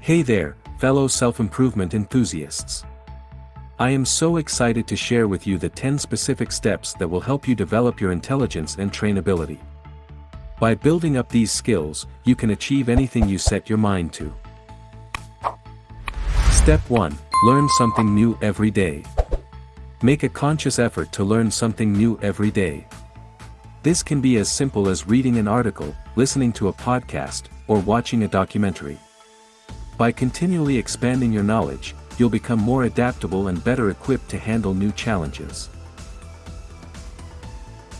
Hey there, fellow self-improvement enthusiasts. I am so excited to share with you the 10 specific steps that will help you develop your intelligence and trainability. By building up these skills, you can achieve anything you set your mind to. Step 1. Learn something new every day. Make a conscious effort to learn something new every day. This can be as simple as reading an article, listening to a podcast, or watching a documentary. By continually expanding your knowledge, you'll become more adaptable and better equipped to handle new challenges.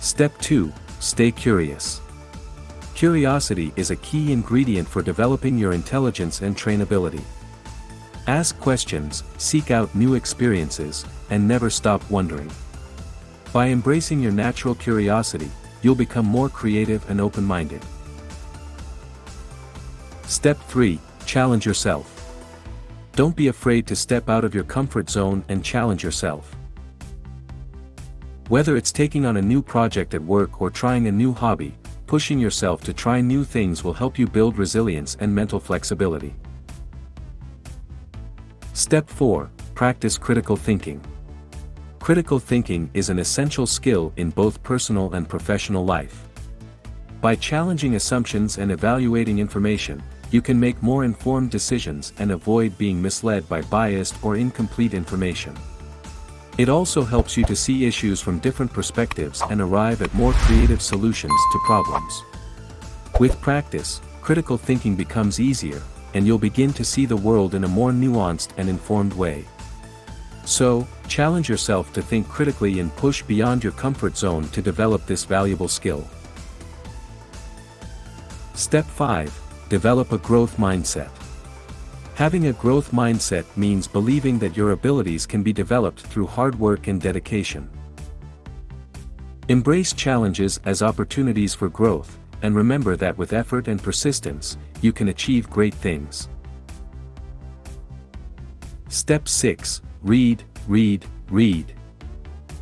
Step 2. Stay curious. Curiosity is a key ingredient for developing your intelligence and trainability. Ask questions, seek out new experiences, and never stop wondering. By embracing your natural curiosity, you'll become more creative and open-minded. Step 3. Challenge yourself. Don't be afraid to step out of your comfort zone and challenge yourself. Whether it's taking on a new project at work or trying a new hobby, pushing yourself to try new things will help you build resilience and mental flexibility. Step 4. Practice critical thinking. Critical thinking is an essential skill in both personal and professional life. By challenging assumptions and evaluating information, you can make more informed decisions and avoid being misled by biased or incomplete information. It also helps you to see issues from different perspectives and arrive at more creative solutions to problems. With practice, critical thinking becomes easier, and you'll begin to see the world in a more nuanced and informed way. So, challenge yourself to think critically and push beyond your comfort zone to develop this valuable skill. Step 5. Develop a growth mindset. Having a growth mindset means believing that your abilities can be developed through hard work and dedication. Embrace challenges as opportunities for growth, and remember that with effort and persistence, you can achieve great things. Step 6. Read, read, read.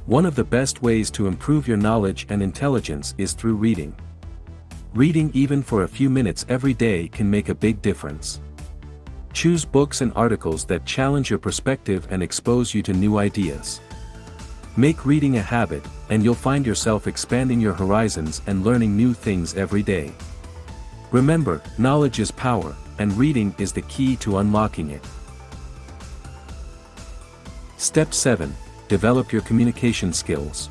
One of the best ways to improve your knowledge and intelligence is through reading. Reading even for a few minutes every day can make a big difference. Choose books and articles that challenge your perspective and expose you to new ideas. Make reading a habit, and you'll find yourself expanding your horizons and learning new things every day. Remember, knowledge is power, and reading is the key to unlocking it. Step 7. Develop your communication skills.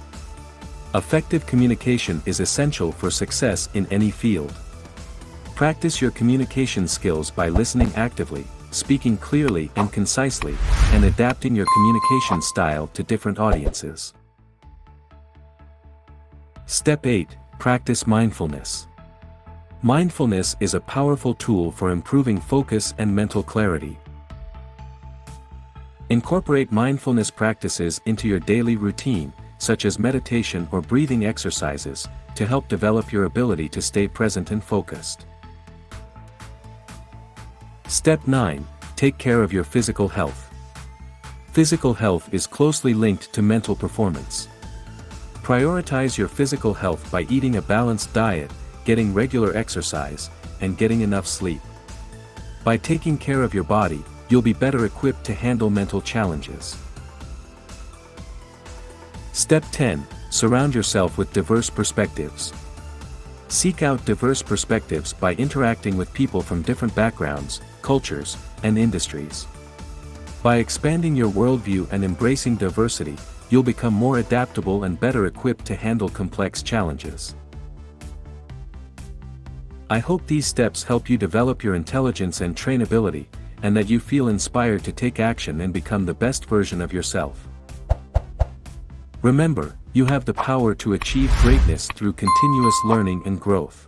Effective communication is essential for success in any field. Practice your communication skills by listening actively, speaking clearly and concisely, and adapting your communication style to different audiences. Step 8. Practice mindfulness. Mindfulness is a powerful tool for improving focus and mental clarity. Incorporate mindfulness practices into your daily routine, such as meditation or breathing exercises, to help develop your ability to stay present and focused. Step 9. Take care of your physical health. Physical health is closely linked to mental performance. Prioritize your physical health by eating a balanced diet, getting regular exercise, and getting enough sleep. By taking care of your body, you'll be better equipped to handle mental challenges. Step 10. Surround yourself with diverse perspectives. Seek out diverse perspectives by interacting with people from different backgrounds, cultures, and industries. By expanding your worldview and embracing diversity, you'll become more adaptable and better equipped to handle complex challenges. I hope these steps help you develop your intelligence and trainability, and that you feel inspired to take action and become the best version of yourself. Remember, you have the power to achieve greatness through continuous learning and growth.